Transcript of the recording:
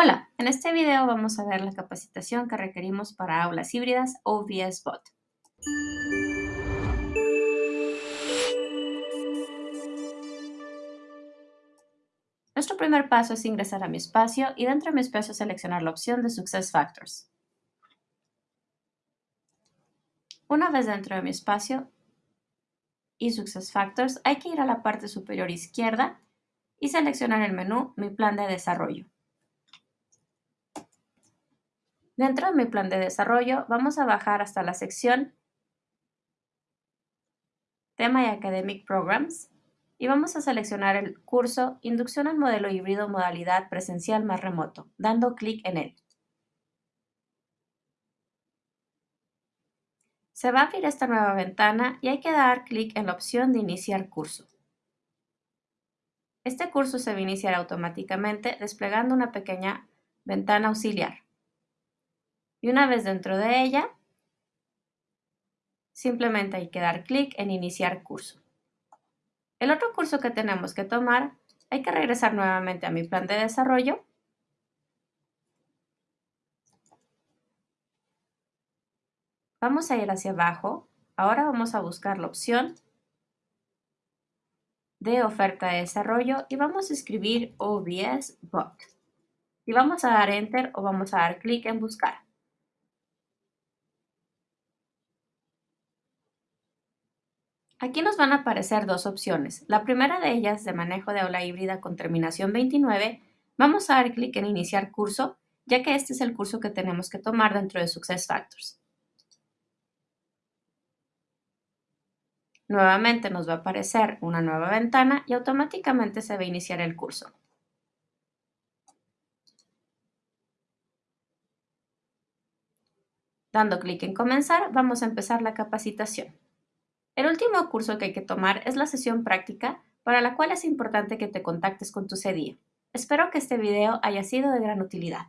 Hola, en este video vamos a ver la capacitación que requerimos para aulas híbridas OVS Bot. Nuestro primer paso es ingresar a mi espacio y dentro de mi espacio seleccionar la opción de Success Factors. Una vez dentro de mi espacio y Success Factors, hay que ir a la parte superior izquierda y seleccionar el menú Mi plan de desarrollo. Dentro de mi plan de desarrollo vamos a bajar hasta la sección Tema y Academic Programs y vamos a seleccionar el curso Inducción al modelo híbrido modalidad presencial más remoto, dando clic en él. Se va a abrir esta nueva ventana y hay que dar clic en la opción de iniciar curso. Este curso se va a iniciar automáticamente desplegando una pequeña ventana auxiliar. Y una vez dentro de ella, simplemente hay que dar clic en iniciar curso. El otro curso que tenemos que tomar, hay que regresar nuevamente a mi plan de desarrollo. Vamos a ir hacia abajo. Ahora vamos a buscar la opción de oferta de desarrollo y vamos a escribir OBS Bot. Y vamos a dar Enter o vamos a dar clic en Buscar. Aquí nos van a aparecer dos opciones. La primera de ellas, de manejo de aula híbrida con terminación 29, vamos a dar clic en Iniciar curso, ya que este es el curso que tenemos que tomar dentro de SuccessFactors. Nuevamente nos va a aparecer una nueva ventana y automáticamente se va a iniciar el curso. Dando clic en Comenzar, vamos a empezar la capacitación. El último curso que hay que tomar es la sesión práctica, para la cual es importante que te contactes con tu CDI. Espero que este video haya sido de gran utilidad.